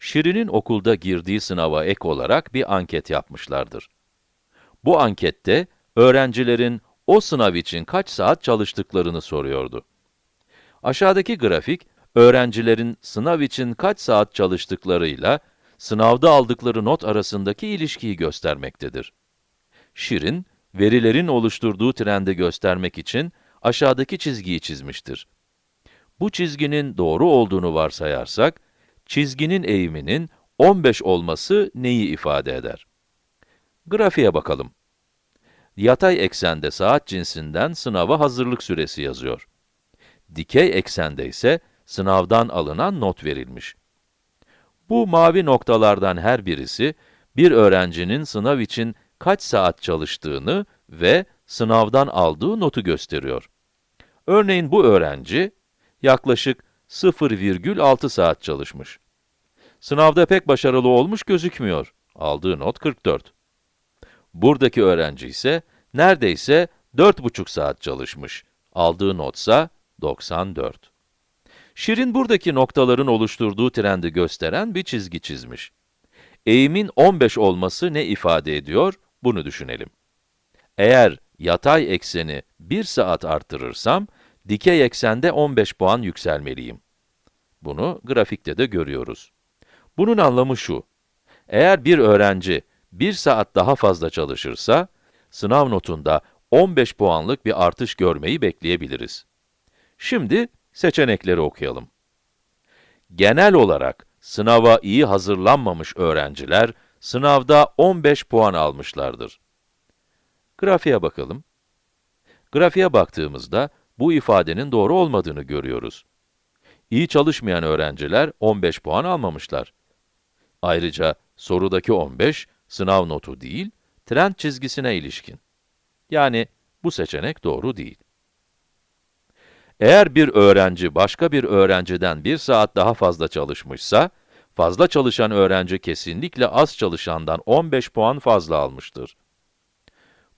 Şirin'in okulda girdiği sınava ek olarak bir anket yapmışlardır. Bu ankette öğrencilerin o sınav için kaç saat çalıştıklarını soruyordu. Aşağıdaki grafik, öğrencilerin sınav için kaç saat çalıştıklarıyla sınavda aldıkları not arasındaki ilişkiyi göstermektedir. Şirin, verilerin oluşturduğu trendi göstermek için aşağıdaki çizgiyi çizmiştir. Bu çizginin doğru olduğunu varsayarsak, çizginin eğiminin 15 olması neyi ifade eder? Grafiğe bakalım. Yatay eksende saat cinsinden sınava hazırlık süresi yazıyor. Dikey eksende ise sınavdan alınan not verilmiş. Bu mavi noktalardan her birisi, bir öğrencinin sınav için kaç saat çalıştığını ve sınavdan aldığı notu gösteriyor. Örneğin bu öğrenci, yaklaşık 0,6 saat çalışmış. Sınavda pek başarılı olmuş gözükmüyor. Aldığı not 44. Buradaki öğrenci ise neredeyse 4,5 saat çalışmış. Aldığı notsa 94. Şirin buradaki noktaların oluşturduğu trendi gösteren bir çizgi çizmiş. Eğimin 15 olması ne ifade ediyor? Bunu düşünelim. Eğer yatay ekseni 1 saat arttırırsam, dikey eksende 15 puan yükselmeliyim. Bunu grafikte de görüyoruz. Bunun anlamı şu, eğer bir öğrenci 1 saat daha fazla çalışırsa, sınav notunda 15 puanlık bir artış görmeyi bekleyebiliriz. Şimdi seçenekleri okuyalım. Genel olarak sınava iyi hazırlanmamış öğrenciler, sınavda 15 puan almışlardır. Grafiğe bakalım. Grafiğe baktığımızda, bu ifadenin doğru olmadığını görüyoruz. İyi çalışmayan öğrenciler 15 puan almamışlar. Ayrıca sorudaki 15, sınav notu değil, trend çizgisine ilişkin. Yani bu seçenek doğru değil. Eğer bir öğrenci başka bir öğrenciden bir saat daha fazla çalışmışsa, fazla çalışan öğrenci kesinlikle az çalışandan 15 puan fazla almıştır.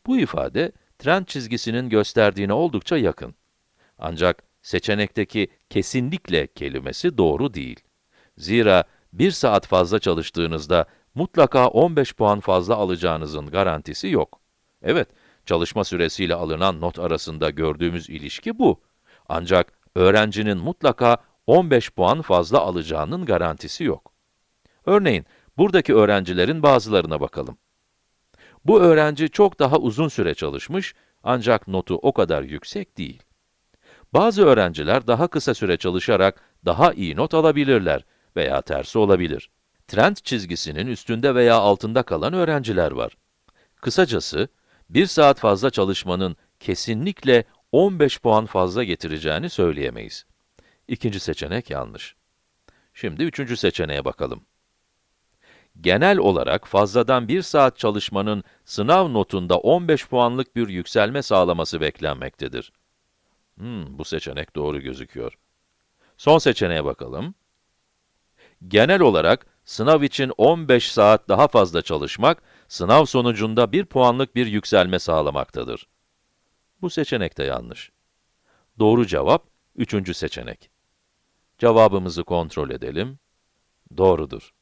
Bu ifade, trend çizgisinin gösterdiğine oldukça yakın. Ancak seçenekteki kesinlikle kelimesi doğru değil. Zira bir saat fazla çalıştığınızda mutlaka 15 puan fazla alacağınızın garantisi yok. Evet, çalışma süresiyle alınan not arasında gördüğümüz ilişki bu. Ancak öğrencinin mutlaka 15 puan fazla alacağının garantisi yok. Örneğin, buradaki öğrencilerin bazılarına bakalım. Bu öğrenci çok daha uzun süre çalışmış, ancak notu o kadar yüksek değil. Bazı öğrenciler daha kısa süre çalışarak daha iyi not alabilirler veya tersi olabilir. Trend çizgisinin üstünde veya altında kalan öğrenciler var. Kısacası, bir saat fazla çalışmanın kesinlikle 15 puan fazla getireceğini söyleyemeyiz. İkinci seçenek yanlış. Şimdi üçüncü seçeneğe bakalım. Genel olarak fazladan bir saat çalışmanın sınav notunda 15 puanlık bir yükselme sağlaması beklenmektedir. Hmm, bu seçenek doğru gözüküyor. Son seçeneğe bakalım. Genel olarak sınav için 15 saat daha fazla çalışmak, sınav sonucunda 1 puanlık bir yükselme sağlamaktadır. Bu seçenek de yanlış. Doğru cevap, üçüncü seçenek. Cevabımızı kontrol edelim. Doğrudur.